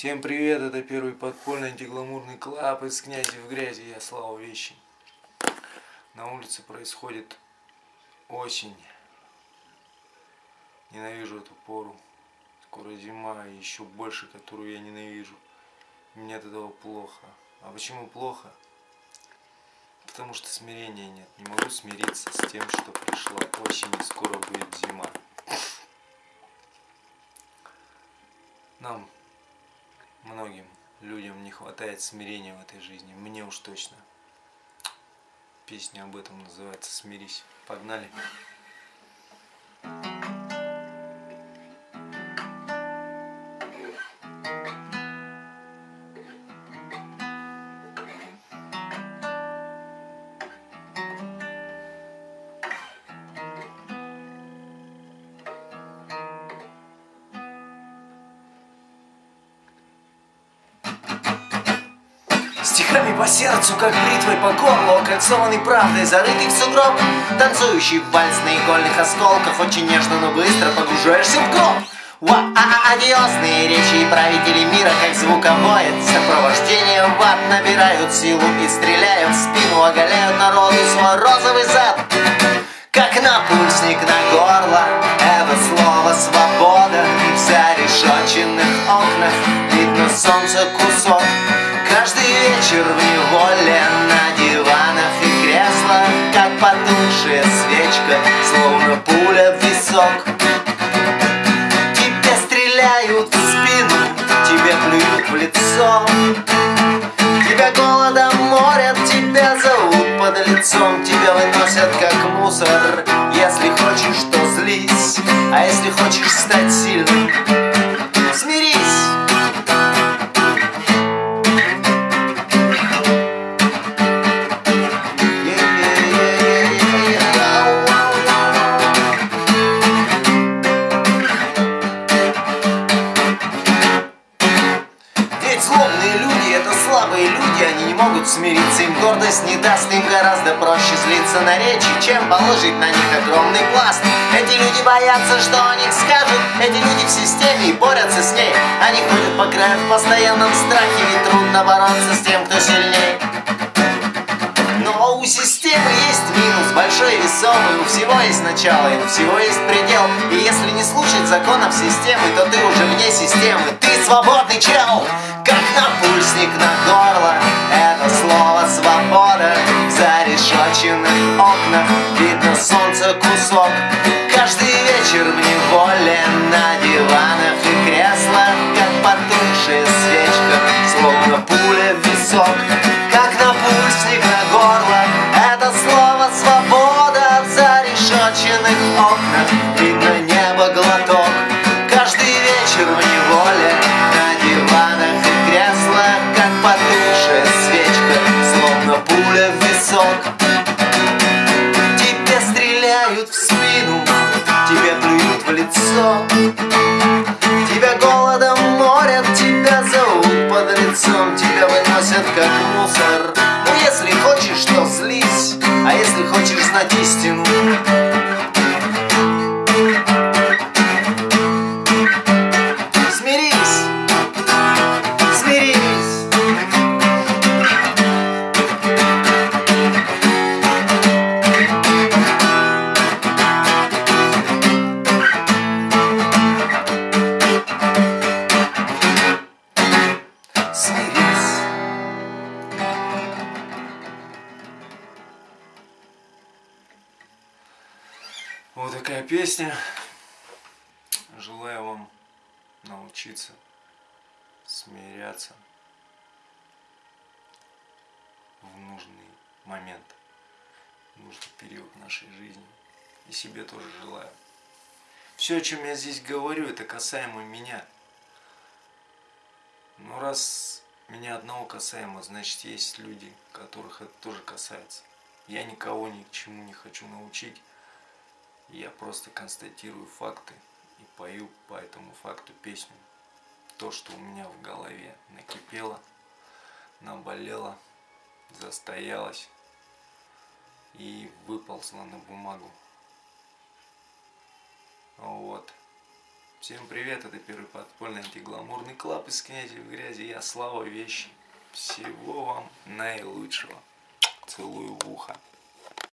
Всем привет, это первый подпольный антигламурный клаб из князи в грязи, я Слава Вещи. На улице происходит осень. Ненавижу эту пору. Скоро зима, и еще больше, которую я ненавижу. Мне от этого плохо. А почему плохо? Потому что смирения нет. Не могу смириться с тем, что пришла осень и скоро будет зима. Нам многим людям не хватает смирения в этой жизни. Мне уж точно. Песня об этом называется «Смирись». Погнали. Стихами по сердцу, как бритвой по горлу Окольцованный правдой, зарытый в сугроб Танцующий вальс на игольных осколках Очень нежно, но быстро погружаешься в гроб. Ва а Одиозные речи и правители мира, как звуковое Сопровождение в ад набирают силу и стреляют в спину Оголяют народу свой розовый зад. Как напульсник на горло Это слово свобода В зарешоченных окнах потухшая свечка, словно пуля в висок. Тебе стреляют в спину, тебе плюют в лицо. Тебя голодом морят, тебя зовут под лицом Тебя выносят как мусор. Если хочешь, то злись А если хочешь стать сильным, Ведь злобные люди это слабые люди, они не могут смириться, им гордость не даст, им гораздо проще злиться на речи, чем положить на них огромный пласт. Эти люди боятся, что о них скажут, эти люди в системе и борются с ней. Они ходят по краю в постоянном страхе, ведь трудно бороться с тем, кто сильнее. Но у системы есть минус, большой и весомый У всего есть начало, и у всего есть предел И если не слушать законов системы, то ты уже вне системы свободный чел, как напульсник на горло. Это слово свобода В зарешоченных окнах Видно солнце кусок. Каждый вечер в неволе На диванах и креслах Как потухшая свечка Словно пуля в висок Как напульсник на горло. Это слово свобода В зарешоченных окнах Видно небо глоток. Каждый вечер в выносят как мусор. Но если хочешь, то злись. А если хочешь знать истину такая песня. Желаю вам научиться смиряться в нужный момент, в нужный период нашей жизни. И себе тоже желаю. Все, о чем я здесь говорю, это касаемо меня. Но раз меня одного касаемо, значит есть люди, которых это тоже касается. Я никого ни к чему не хочу научить. Я просто констатирую факты и пою по этому факту песню. То, что у меня в голове накипело, наболело, застоялось и выползло на бумагу. Вот. Всем привет, это первый подпольный антигламурный клаб из князя в грязи. Я Слава Вещи. Всего вам наилучшего. Целую в ухо.